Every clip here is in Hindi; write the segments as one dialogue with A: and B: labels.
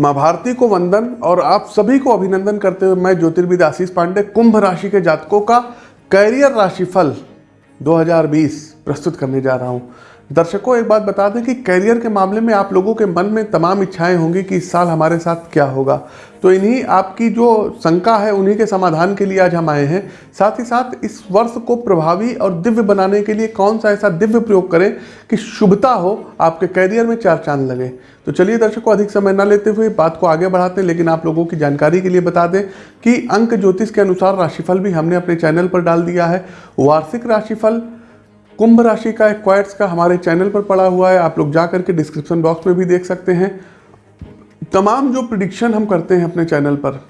A: माँ भारती को वंदन और आप सभी को अभिनंदन करते हुए मैं ज्योतिर्विद आशीष पांडे, कुंभ राशि के जातकों का कैरियर राशिफल 2020 प्रस्तुत करने जा रहा हूँ। दर्शकों, एक बात बता दें कि करियर के मामले में आप लोगों के मन में तमाम इच्छाएँ होंगी कि इस साल हमारे साथ क्या होगा। तो इन्हीं आपकी जो शंका है, उन्हीं के समाधान के लिए आज हम आए हैं। साथ ही साथ इस वर्ष को प्रभावी और दिव्य बनाने के लिए कौन सा ऐसा दिव्य प्रयोग करें कि शुभता हो, आपके कैरियर में चार चाँद लगे। तो चलिए दर्शकों, अधिक समय न लेते हुए बात को आगे बढ़ाते हैं, लेकिन आप लोगों की जानकारी के लिए बता दें कि अंक ज्योतिष के अनुसार राशिफल भी हमने अपने चैनल पर डाल दिया है। वार्षिक राशिफल कुंभ राशि का एक क्वाइट्स का हमारे चैनल पर पड़ा हुआ है, आप लोग जा करके डिस्क्रिप्शन बॉक्स में भी देख सकते हैं। तमाम जो प्रिडिक्शन हम करते हैं अपने चैनल पर,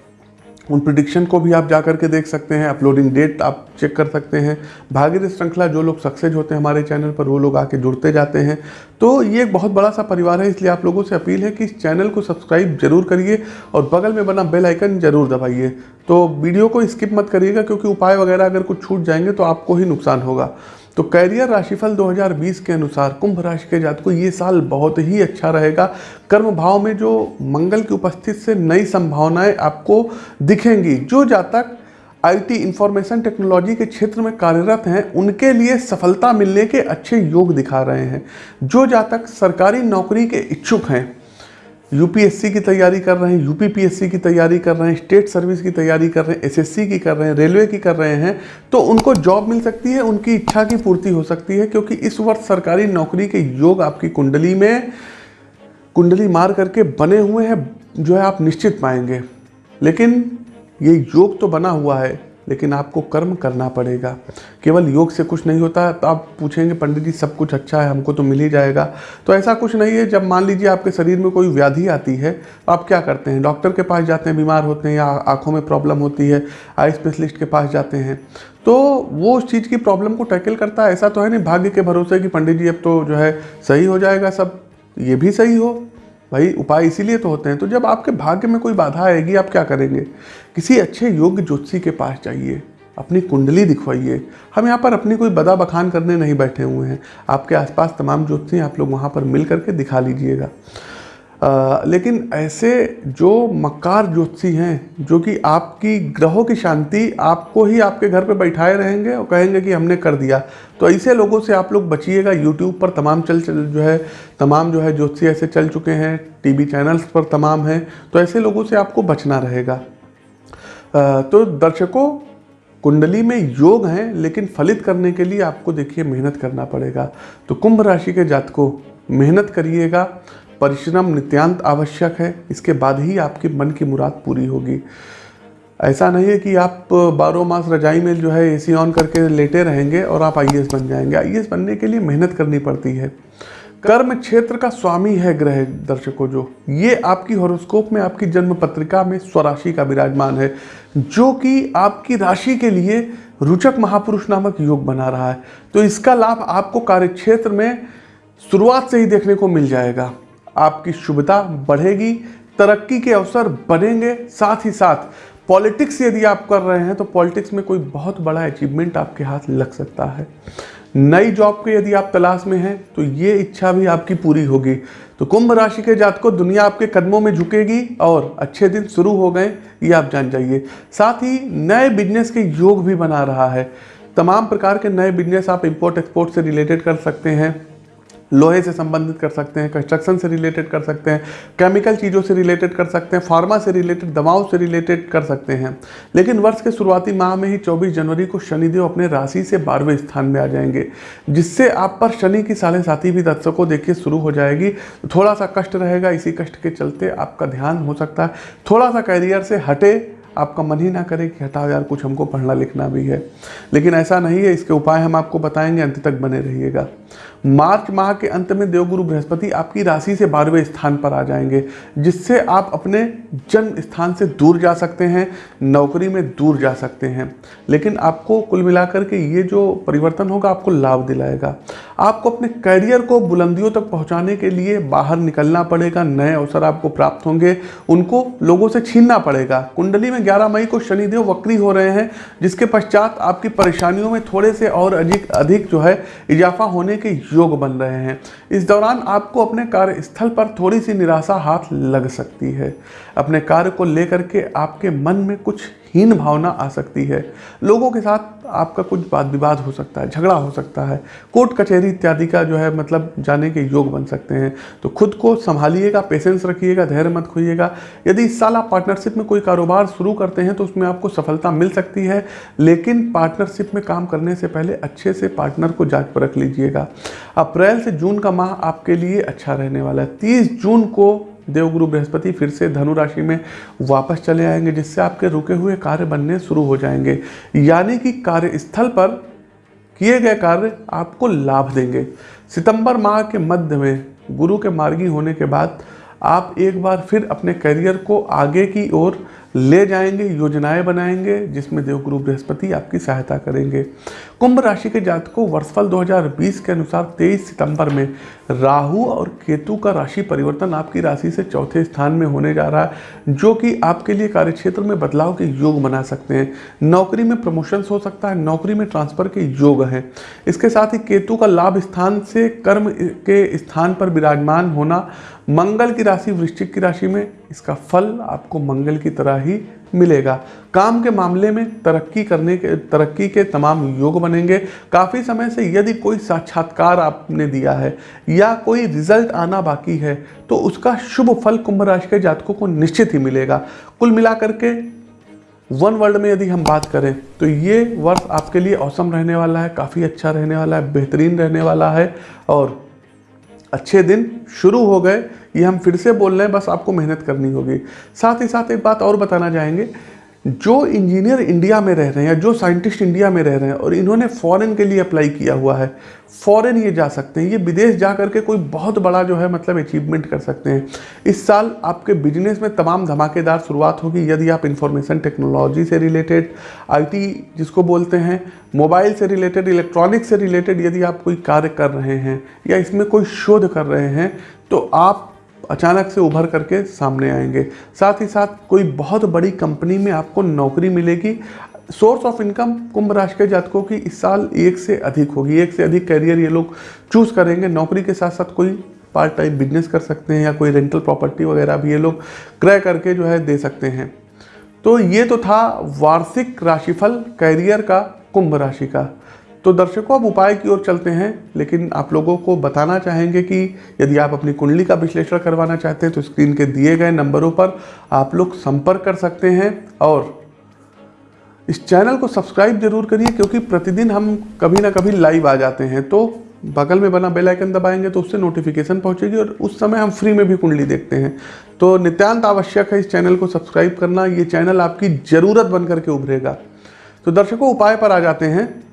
A: उन प्रिडिक्शन को भी आप जा करके देख सकते हैं अपलोडिंग डेट आप चेक कर सकते हैं। भागीरथ श्रृंखला जो लोग सक्सेस होते हैं हमारे चैनल पर, वो लोग आके जुड़ते जाते हैं। तो ये एक बहुत बड़ा सा परिवार है, इसलिए आप लोगों से अपील है कि इस चैनल को सब्सक्राइब ज़रूर करिए और बगल में बना बेल आइकन ज़रूर दबाइए। तो वीडियो को स्किप मत करिएगा, क्योंकि उपाय वगैरह अगर कुछ छूट जाएँगे तो आपको ही नुकसान होगा। तो कैरियर राशिफल 2020 के अनुसार कुंभ राशि के जात को ये साल बहुत ही अच्छा रहेगा। कर्म भाव में जो मंगल की उपस्थिति से नई संभावनाएँ आपको दिखेंगी। जो जातक आईटी इंफॉर्मेशन टेक्नोलॉजी के क्षेत्र में कार्यरत हैं, उनके लिए सफलता मिलने के अच्छे योग दिखा रहे हैं। जो जातक सरकारी नौकरी के इच्छुक हैं यूपीएससी की तैयारी कर रहे हैं यूपीपीएससी की तैयारी कर रहे हैं स्टेट सर्विस की तैयारी कर रहे हैं एसएससी की कर रहे हैं रेलवे की कर रहे हैं तो उनको जॉब मिल सकती है, उनकी इच्छा की पूर्ति हो सकती है, क्योंकि इस वर्ष सरकारी नौकरी के योग आपकी कुंडली में कुंडली मार करके बने हुए हैं, जो है आप निश्चित पाएँगे। लेकिन ये योग तो बना हुआ है लेकिन आपको कर्म करना पड़ेगा। केवल योग से कुछ नहीं होता तो आप पूछेंगे, पंडित जी, सब कुछ अच्छा है, हमको तो मिल ही जाएगा। तो ऐसा कुछ नहीं है। जब मान लीजिए आपके शरीर में कोई व्याधि आती है तो आप क्या करते हैं? डॉक्टर के पास जाते हैं, बीमार होते हैं या आँखों में प्रॉब्लम होती है, आई स्पेशलिस्ट के पास जाते हैं। तो वो उस चीज़ की प्रॉब्लम को टैकल करता है। ऐसा तो है नहीं, भाग्य के भरोसे कि पंडित जी, अब तो जो है सही हो जाएगा, सब ये भी सही हो। भाई, उपाय इसीलिए तो होते हैं। तो जब आपके भाग्य में कोई बाधा आएगी, आप क्या करेंगे? किसी अच्छे योग्य ज्योतिषी के पास जाइए, अपनी कुंडली दिखवाइए। हम यहाँ पर अपनी कोई बदा बखान करने नहीं बैठे हुए हैं। आपके आसपास तमाम ज्योतिषी आप लोग वहाँ पर मिल करके दिखा लीजिएगा। लेकिन ऐसे जो मक्कार ज्योतिषी हैं, जो कि आपकी ग्रहों की शांति आपको ही आपके घर पे बैठाए रहेंगे और कहेंगे कि हमने कर दिया। तो ऐसे लोगों से आप लोग बचिएगा यूट्यूब पर तमाम चल चल जो है, तमाम जो है ज्योतिषी ऐसे चल चुके हैं टीवी चैनल्स पर तमाम हैं तो ऐसे लोगों से आपको बचना रहेगा। तो दर्शकों, कुंडली में योग हैं, लेकिन फलित करने के लिए आपको देखिए मेहनत करना पड़ेगा। तो कुंभ राशि के जातकों, मेहनत करिएगा परिश्रम नित्यांत आवश्यक है। इसके बाद ही आपकी मन की मुराद पूरी होगी। ऐसा नहीं है कि आप बारह मास रजाई में जो है एसी ऑन करके लेटे रहेंगे और आप आईएएस बन जाएँगे। आईएएस बनने के लिए मेहनत करनी पड़ती है। कर्म क्षेत्र का स्वामी है ग्रह दर्शकों जो। ये आपकी हॉरोस्कोप में, आपकी जन्म पत्रिका में स्वराशि का विराजमान है, जो कि आपकी राशि के लिए रुचक महापुरुष नामक योग बना रहा है। तो इसका लाभ आपको कार्यक्षेत्र में शुरुआत से ही देखने को मिल जाएगा। आपकी शुभता बढ़ेगी, तरक्की के अवसर बनेंगे, साथ ही साथ पॉलिटिक्स यदि आप कर रहे हैं तो पॉलिटिक्स में कोई बहुत बड़ा अचीवमेंट आपके हाथ लग सकता है। नई जॉब के यदि आप तलाश में हैं तो ये इच्छा भी आपकी पूरी होगी। तो कुंभ राशि के जात को दुनिया आपके कदमों में झुकेगी और अच्छे दिन शुरू हो गए, ये आप जान जाइए। साथ ही नए बिज़नेस के योग भी बना रहा है। तमाम प्रकार के नए बिज़नेस आप इम्पोर्ट एक्सपोर्ट से रिलेटेड कर सकते हैं। लोहे से संबंधित कर सकते हैं कंस्ट्रक्शन से रिलेटेड कर सकते हैं केमिकल चीज़ों से रिलेटेड कर सकते हैं फार्मा से रिलेटेड दवाओं से रिलेटेड कर सकते हैं। लेकिन वर्ष के शुरुआती माह में ही 24 जनवरी को शनिदेव अपने राशि से बारहवें स्थान में आ जाएँगे, जिससे आप पर शनि की साढ़े साथी भी दर्शकों देखिए शुरू हो जाएगी। थोड़ा सा कष्ट रहेगा, इसी कष्ट के चलते आपका ध्यान हो सकता है। थोड़ा सा कैरियर से हटे आपका मन ही ना करे कि हटाओ यार, कुछ हमको पढ़ना लिखना भी है। लेकिन ऐसा नहीं है, इसके उपाय हम आपको बताएँगे, अंत तक बने रहिएगा। मार्च माह के अंत में देवगुरु बृहस्पति आपकी राशि से बारहवें स्थान पर आ जाएँगे, जिससे आप अपने जन्म स्थान से दूर जा सकते हैं, नौकरी में दूर जा सकते हैं। लेकिन आपको कुल मिलाकर के ये जो परिवर्तन होगा, आपको लाभ दिलाएगा। आपको अपने करियर को बुलंदियों तक पहुँचाने के लिए बाहर निकलना पड़ेगा, नए अवसर आपको प्राप्त होंगे, उनको लोगों से छीनना पड़ेगा। कुंडली में 11 मई को शनिदेव वक्री हो रहे हैं, जिसके पश्चात आपकी परेशानियों में थोड़े से और अधिक अधिक जो है, इजाफा होने के योग बन रहे हैं। इस दौरान आपको अपने कार्यस्थल पर थोड़ी सी निराशा हाथ लग सकती है। अपने कार्य को लेकर के आपके मन में कुछ हीन भावना आ सकती है। लोगों के साथ आपका कुछ वाद विवाद हो सकता है, झगड़ा हो सकता है। कोर्ट, कचहरी इत्यादि का जो है मतलब जाने के योग बन सकते हैं। तो खुद को संभालिएगा पेशेंस रखिएगा, धैर्य मत खोइएगा। यदि इस साल आप पार्टनरशिप में कोई कारोबार शुरू करते हैं तो उसमें आपको सफलता मिल सकती है। लेकिन पार्टनरशिप में काम करने से पहले अच्छे से पार्टनर को जाँच पर रख लीजिएगा। अप्रैल से जून का माह आपके लिए अच्छा रहने वाला है। तीस जून को देवगुरु बृहस्पति फिर से धनु राशि में वापस चले आएँगे, जिससे आपके रुके हुए कार्य बनने शुरू हो जाएँगे। यानी कि कार्यस्थल पर किए गए कार्य आपको लाभ देंगे। सितंबर माह के मध्य में गुरु के मार्गी होने के बाद आप एक बार फिर अपने करियर को आगे की ओर ले जाएँगे, योजनाएँ बनाएँगे, जिसमें देवगुरु बृहस्पति आपकी सहायता करेंगे। कुंभ राशि के जातकों, वर्षफल 2020 के अनुसार 23 सितंबर में राहु और केतु का राशि परिवर्तन आपकी राशि से चौथे स्थान में होने जा रहा है, जो कि आपके लिए कार्यक्षेत्र में बदलाव के योग बना सकते हैं। नौकरी में प्रमोशंस हो सकता है, नौकरी में ट्रांसफ़र के योग हैं। इसके साथ ही केतु का लाभ स्थान से कर्म के स्थान पर विराजमान होना, मंगल की राशि, वृश्चिक की राशि में इसका फल आपको मंगल की तरह ही मिलेगा। काम के मामले में तरक्की करने के, तरक्की के तमाम योग बनेंगे। काफ़ी समय से यदि कोई साक्षात्कार आपने दिया है या कोई रिज़ल्ट आना बाकी है तो उसका शुभ फल कुंभ राशि के जातकों को निश्चित ही मिलेगा। कुल मिलाकर के वन वर्ल्ड में यदि हम बात करें तो ये वर्ष आपके लिए औसम रहने वाला है, काफ़ी अच्छा रहने वाला है, बेहतरीन रहने वाला है और अच्छे दिन शुरू हो गए। ये हम फिर से बोल रहे हैं, बस आपको मेहनत करनी होगी। साथ ही साथ एक बात और बताना चाहेंगे, जो इंजीनियर इंडिया में रह रहे हैं या जो साइंटिस्ट इंडिया में रह रहे हैं और इन्होंने फॉरेन के लिए अप्लाई किया हुआ है, फॉरेन ये जा सकते हैं। ये विदेश जा करके कोई बहुत बड़ा जो है मतलब अचीवमेंट कर सकते हैं। इस साल आपके बिज़नेस में तमाम धमाकेदार शुरुआत होगी, यदि आप इंफॉर्मेशन टेक्नोलॉजी से रिलेटेड आईटी जिसको बोलते हैं मोबाइल से रिलेटेड इलेक्ट्रॉनिक से रिलेटेड यदि आप कोई कार्य कर रहे हैं या इसमें कोई शोध कर रहे हैं तो आप अचानक से उभर करके सामने आएँगे। साथ ही साथ कोई बहुत बड़ी कंपनी में आपको नौकरी मिलेगी। सोर्स ऑफ़ इनकम कुंभ राशि के जातकों की इस साल एक से अधिक होगी। एक से अधिक करियर ये लोग चूज़ करेंगे। नौकरी के साथ साथ कोई पार्ट टाइम बिज़नेस कर सकते हैं या कोई रेंटल प्रॉपर्टी वगैरह भी ये लोग क्रय करके जो है दे सकते हैं। तो ये तो था वार्षिक राशिफल कैरियर का, कुंभ राशि का। तो दर्शकों अब उपाय की ओर चलते हैं, लेकिन आप लोगों को बताना चाहेंगे कि यदि आप अपनी कुंडली का विश्लेषण करवाना चाहते हैं तो स्क्रीन के दिए गए नंबरों पर आप लोग संपर्क कर सकते हैं और इस चैनल को सब्सक्राइब ज़रूर करिए, क्योंकि प्रतिदिन हम कभी ना कभी लाइव आ जाते हैं। तो बगल में बना बेल आइकन दबाएँगे तो उससे नोटिफिकेशन पहुंचेगी और उस समय हम फ्री में भी कुंडली देखते हैं। तो नित्यांत आवश्यक है इस चैनल को सब्सक्राइब करना, ये चैनल आपकी ज़रूरत बन करके उभरेगा। तो दर्शकों, उपाय पर आ जाते हैं।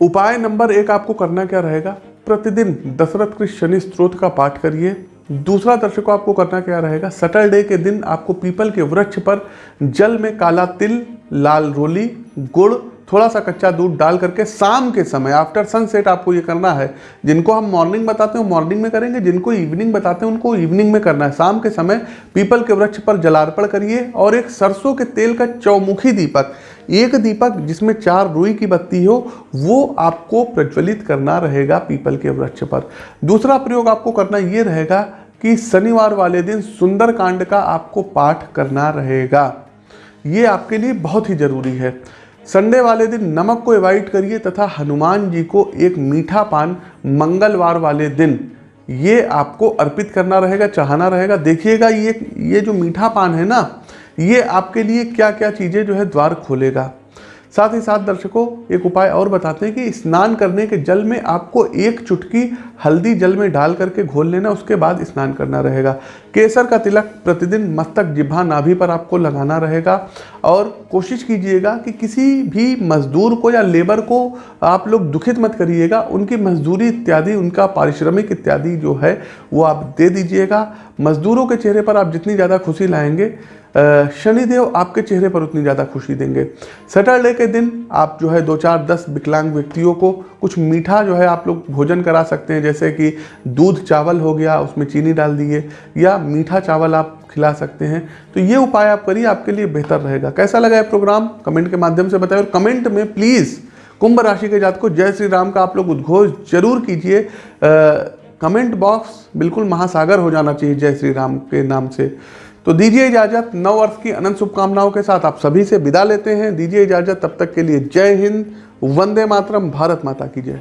A: उपाय नंबर एक आपको करना क्या रहेगा? प्रतिदिन दशरथ के शनि स्त्रोत का पाठ करिए। दूसरा दर्शकों, आपको करना क्या रहेगा? सैटरडे के दिन आपको पीपल के वृक्ष पर जल में काला तिल, लाल रोली, गुड़ थोड़ा सा कच्चा दूध डाल करके शाम के समय आफ्टर सनसेट आपको ये करना है, जिनको हम मॉर्निंग बताते हैं मॉर्निंग में करेंगे, जिनको इवनिंग बताते हैं, उनको इवनिंग में करना है। शाम के समय पीपल के वृक्ष पर जलार्पण करिए और एक सरसों के तेल का चौमुखी दीपक, एक दीपक जिसमें चार रुई की बत्ती हो, वो आपको प्रज्वलित करना रहेगा पीपल के वृक्ष पर। दूसरा प्रयोग आपको करना ये रहेगा कि शनिवार वाले दिन सुंदर कांड का आपको पाठ करना रहेगा। ये आपके लिए बहुत ही ज़रूरी है। संडे वाले दिन नमक को एवॉइड करिए तथा हनुमान जी को एक मीठा पान मंगलवार वाले दिन, ये आपको अर्पित करना रहेगा चाहना रहेगा। देखिएगा, ये ये जो मीठा पान है ना, ये आपके लिए क्या क्या चीज़ें जो है द्वार खोलेगा। साथ ही साथ दर्शकों, एक उपाय और बताते हैं कि स्नान करने के जल में आपको एक चुटकी हल्दी जल में डाल करके घोल लेना, उसके बाद स्नान करना रहेगा। केसर का तिलक प्रतिदिन मस्तक जिभा नाभि पर आपको लगाना रहेगा और कोशिश कीजिएगा कि किसी भी मजदूर को या लेबर को आप लोग दुखित मत करिएगा, उनकी मजदूरी इत्यादि, उनका पारिश्रमिक इत्यादि जो है, वो आप दे दीजिएगा। मजदूरों के चेहरे पर आप जितनी ज़्यादा खुशी लाएँगे शनिदेव आपके चेहरे पर उतनी ज़्यादा खुशी देंगे। सैटरडे के दिन आप जो है दो चार दस विकलांग व्यक्तियों को कुछ मीठा जो है आप लोग भोजन करा सकते हैं, जैसे कि दूध चावल हो गया, उसमें चीनी डाल दिए या मीठा चावल आप खिला सकते हैं। तो ये उपाय आप करिए, आपके लिए बेहतर रहेगा। कैसा लगा है प्रोग्राम? कमेंट के माध्यम से बताएँ और कमेंट में प्लीज़ कुंभ राशि के जात को जय श्री राम का आप लोग उद्घोष ज़रूर कीजिए। कमेंट बॉक्स बिल्कुल महासागर हो जाना चाहिए जय श्री राम के नाम से। तो दीजिए इजाज़त नव वर्ष की अनंत शुभकामनाओं के साथ आप सभी से विदा लेते हैं। दीजिए इजाज़त, तब तक के लिए जय हिंद, वंदे मातरम, भारत माता की जय।